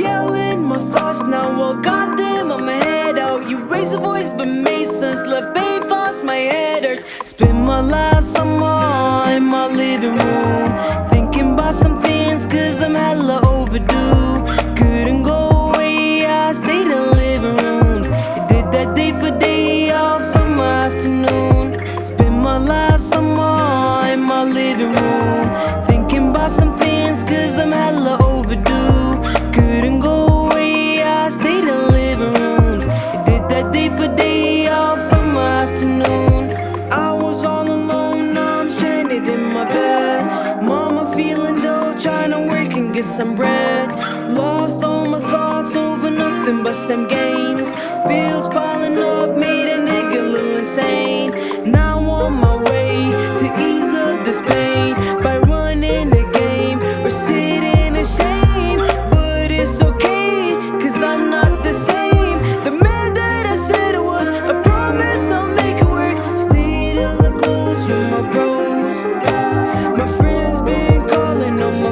yelling my thoughts. Now I got them on my head. Out You raise the voice but made sense Left thoughts. my head hurts. Spend my last summer in my living room Thinking about some things cause I'm hella overdue. Couldn't go away, I stayed in living rooms. I did that day for day all summer afternoon. Spend my last summer in my living room Thinking about some things cause I'm hella feeling dull, trying to work and get some bread. Lost all my thoughts over nothing but some games. Bills piling up, made a nigga little insane. Now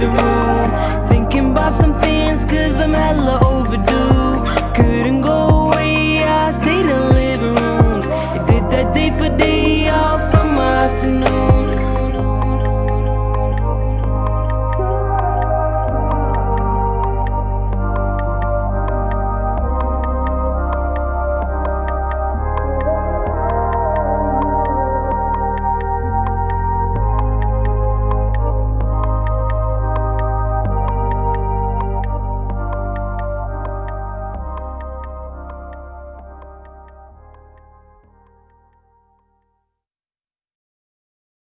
living room. Thinking about some things cause I'm hella